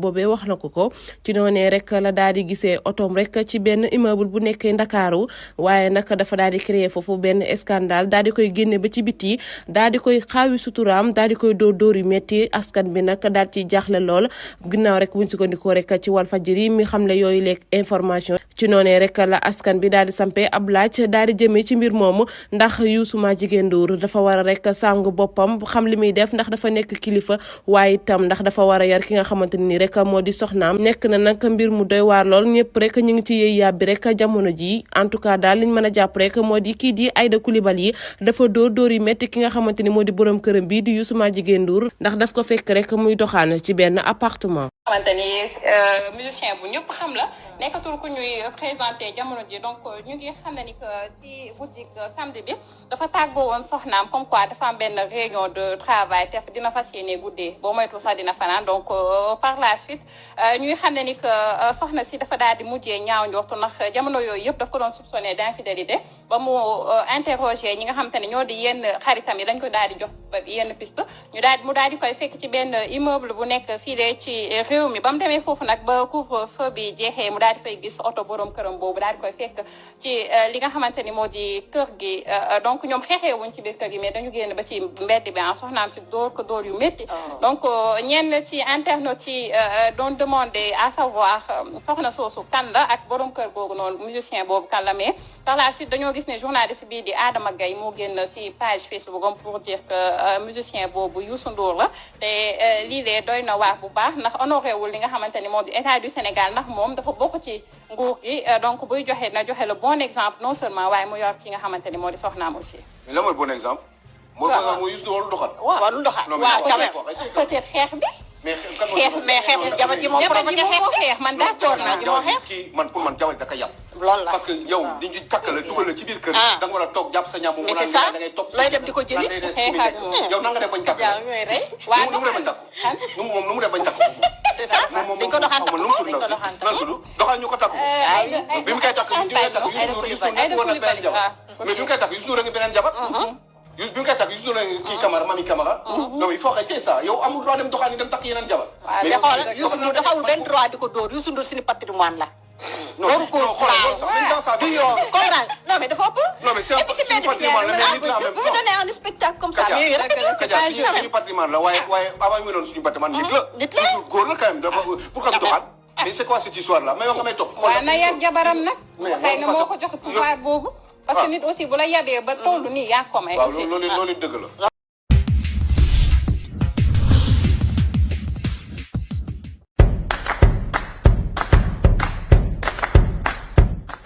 boobee wax na ko ko. Ci noonee rek la daal di gisee otoom rek ci benn immeuble bu nekkee ndakaaru. Waaye nag dafa daal di créer foofu benn scandale daal di koy génne ba ci biti daal di koy xaawi suturaam daal di koy dóor yu metti. Askan bi nag daal ci jaaxle lool. Ginnaaw rek buñ sukkandikoo rek ci Walfadjri mi xam le yooyu leeg information. Ci noonee rek la askan bi daal di sampee ab laaj daal di jëmee ci mbir moomu. Ndax Youssou Madjiguène Ndour dafa war a rek sàng boppam xam li muy def ndax dafa nekk kilifa waaye itam ndax dafa war a yar ki nga xamante ni rek moo di soxnaam nekk na nag mbir mu doy waar lool ñëpp rek ñu ngi ci yëy yàbbi rek jamono ji en tout cas daal liñ mën a jàpp rek moo di kii di Aïda Coulibaly dafa dóor dóor yi métti ki nga xamante ni moo di borom këram bii di Youssou Madjiguène Ndour ndax daf ko fekk rek muy doxaan ci benn appartement. Xamante ni musicien bu ñëpp xam la. Nekkatul ku ñuy présenté jamono ji. Donc ñu ngi xam ni que ci guddi samedi bi dafa tàggoo woon soxnaam comme quoi dafa am benn réunion de travail te dina fas yéene guddee boo moytu sax dina donc par la suite ñuy xam ni que si dafa daal di mujjee ñaaw njortu ndax jamono yooyu yëpp daf ko doon soupçonné ba mu ñi nga xamante ne ñoo di yenn xaritam yi. Dañ ko daal di jox yenn piste. Ñu daal mu daal di koy ci réew mi. Ba mu demee foofu nag ba couvre-feu bi jeexee mu daal di fay gis oto borom këram boobu daal di koy fekk ci li nga xamante ni moo di kër gi. Donc ñoom xeexee wuñ ci biir kër gi mais dañu génn ba ci mbedd bi ah soxnaam si dóor ko dóor yu métti. Donc ñenn ci internautes yi doon à savoir soxna soosu kan la ak borom kër boobu noonu musicien boobu kan la mais par la suite dañoo gis ne journaliste bii di Adama Gaye moo génn si page Facebook am pour dire que musicien boobu Youssou Ndour la. Te lii lee doy na waar bu baax ndax honoré wul li nga xamante ni moo di état du Sénégal ndax moom dafa bokk ci nguur gi donc buy joxe na joxe le bon exemple non seulement waaye mu yor ki nga xamante ni moo di soxnaam aussi. mais lan mooy bon exemple. mooy bon exemple mooy Youssou Ndour doxal. waaw lu doxal waaw quand même peut-être xeex bi. mais xeex mais xeex jabar ji moom provoqué xeex man d'accord naa ji moo xeex. kii man pour man jabar da ka yàpp. loolu la parce que yow di ñu takk la dugal la ci biir kër. da nga war a toog jàpp sa ñaam mu mais naan c'est ça da ngay topp looy dem di ko jëli. moom yow nan nga def bañ takk. waaw nu mu def bañ takk. nu mu moom nu mu def bañ takk. C'est ça dañ ko doxaan takk ko dañ ko doxaan takk nan tudd doxal ñu ko takk. bi mu koy takk ñu koy takk Youssou Ndour Youssou Ndour woon na beneen jabar mais bi mu koy takk Youssou Ndour a ngi beneen jabar Youssou bi mu koy takk Youssou Ndour a ngi kii Camara mami Camara non il faut arrêter ça yow amul droit dem doxaan dem takk yeneen jabar waaw mais xoolal Youssou Ndour dafa amul benn droit di ko dóor Youssou Ndour suñu patrimoine la. Non non xoolal loolu sax même dans sa du vie yoon comprendre non mais dafa ëpp. non mais c'est et puis si suñu patrimoine la mais nit la en même bu temps donné un spectacle comme ça Kaja mais rek la c'est Kaja pas suñu suñu patrimoine la waaye waaye avant muy doon suñu patrimoine nit la nit la. Youssou góor la quand même dafa pourquoi mu doxaan mais c'est quoi cette histoire là mais yow nga may topp waaw na yar jabaram nag. Mais xëy na parce moo que- ko jox pouvoir boobu. parce que nit aussi bu la yabee ba tollu nii yaa ko may waaw aussi. loolu loolu loolu dëgg la